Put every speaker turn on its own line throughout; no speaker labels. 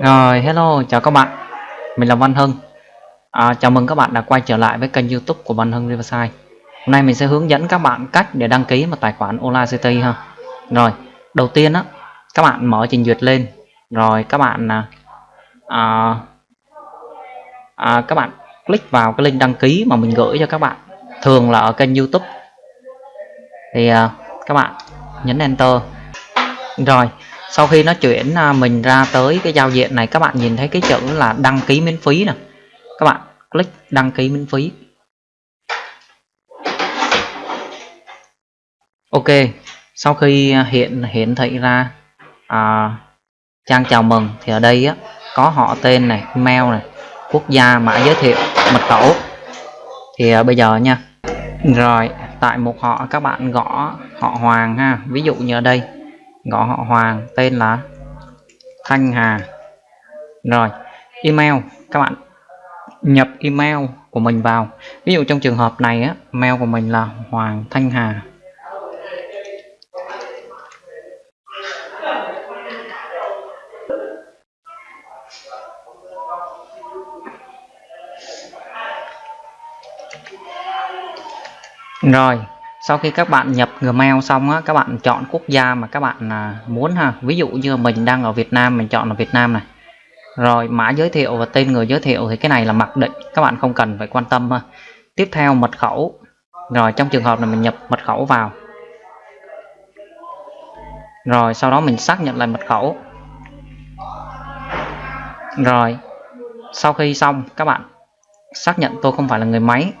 Rồi, hello, chào các bạn. Mình là Văn Hưng. À, chào mừng các bạn đã quay trở lại với kênh YouTube của Văn Hưng Riverside. Hôm nay mình sẽ hướng dẫn các bạn cách để đăng ký một tài khoản Audacity ha. Rồi, đầu tiên á, các bạn mở trình duyệt lên, rồi các bạn à, à, à, các bạn click vào cái link đăng ký mà mình gửi cho các bạn. Thường là ở kênh YouTube. Thì à, các bạn nhấn Enter. Rồi, sau khi nó chuyển à, mình ra tới cái giao diện này các bạn nhìn thấy cái chữ là đăng ký miễn phí nè. Các bạn click đăng ký miễn phí. Ok sau khi à, hiện hiển thị ra à, trang chào mừng thì ở đây á, có họ tên này email này quốc gia mã giới thiệu mật khẩu. Thì à, bây giờ nha. Rồi tại một họ các bạn gõ họ Hoàng ha. Ví dụ như ở đây gõ họ Hoàng, tên là Thanh Hà. Rồi, email. Các bạn nhập email của mình vào. Ví dụ trong trường hợp này á, mail của mình là Hoàng Thanh Hà. Rồi sau khi các bạn nhập Gmail xong á, các bạn chọn quốc gia mà các bạn à, muốn ha. Ví dụ như mình đang ở Việt Nam, mình chọn là Việt Nam này. Rồi, mã giới thiệu và tên người giới thiệu thì cái này là mặc định, các bạn không cần phải quan tâm ha. Tiếp theo, mật khẩu. Rồi, trong trường hợp này mình nhập mật khẩu vào. Rồi, sau đó mình xác nhận lại mật khẩu. Rồi, sau khi xong, các bạn xác nhận tôi không phải là người máy.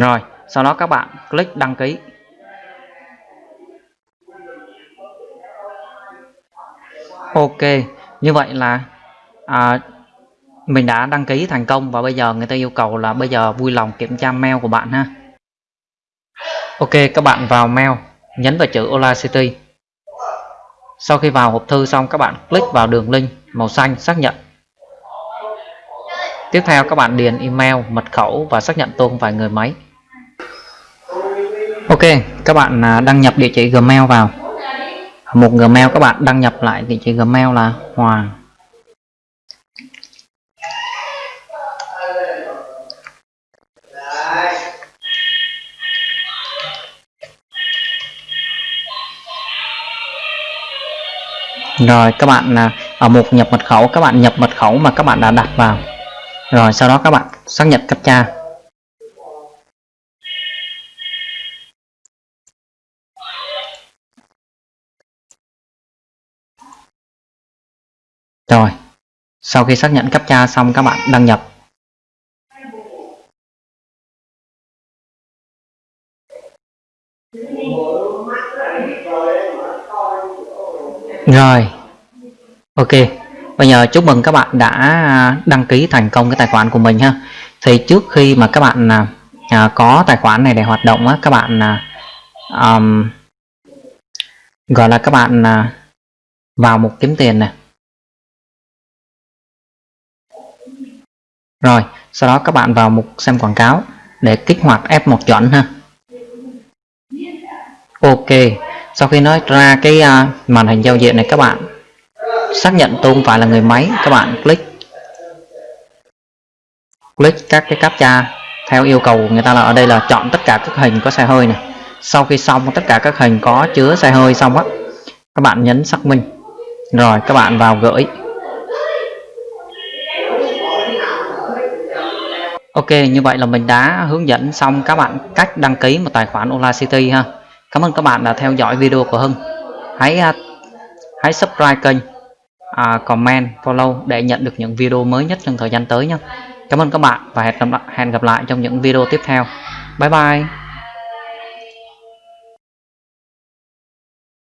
Rồi sau đó các bạn click đăng ký. Ok như vậy là à, mình đã đăng ký thành công và bây giờ người ta yêu cầu là bây giờ vui lòng kiểm tra mail của bạn ha. Ok các bạn vào mail nhấn vào chữ Ola City. sau khi vào hộp thư xong các bạn click vào đường link màu xanh xác nhận tiếp theo các bạn điền email mật khẩu và xác nhận tôi không phải người máy Ok, các bạn à, đăng nhập địa chỉ Gmail vào. Một Gmail các bạn đăng nhập lại địa chỉ Gmail là Hoàng. Rồi các bạn à, ở mục nhập mật khẩu các bạn nhập mật khẩu mà các bạn đã đặt vào. Rồi sau đó các bạn xác nhận captcha. Rồi, sau khi xác nhận captcha xong các bạn đăng nhập. Rồi, ok. Bây giờ chúc mừng các bạn đã à, đăng ký thành công cái tài khoản của mình ha. Thì trước khi mà các bạn à, à có tài khoản này để hoạt động á, các bạn à, um, gọi là các bạn à, vào mục kiếm tiền này Rồi, sau đó các bạn vào mục xem quảng cáo để kích hoạt F1 chuẩn ha. Ok, sau khi nói ra cái uh, màn hình giao diện này các bạn xác nhận tôi không phải là người máy, các bạn click click các cái captcha theo yêu cầu của người ta là ở đây là chọn tất cả các hình có xe hơi này. Sau khi xong tất cả các hình có chứa xe hơi xong á, các bạn nhấn xác minh. Rồi các bạn vào gửi Ok, như vậy là mình đã hướng dẫn xong các bạn cách đăng ký một tài khoản Audacity ha. Cảm ơn các bạn đã theo dõi video của Hưng. Hãy à, hãy subscribe kênh, à, comment, follow để nhận được những video mới nhất trong thời gian tới nhé. Cảm ơn các bạn và hẹn gặp lại, hẹn gặp lại trong những video tiếp theo. Bye bye.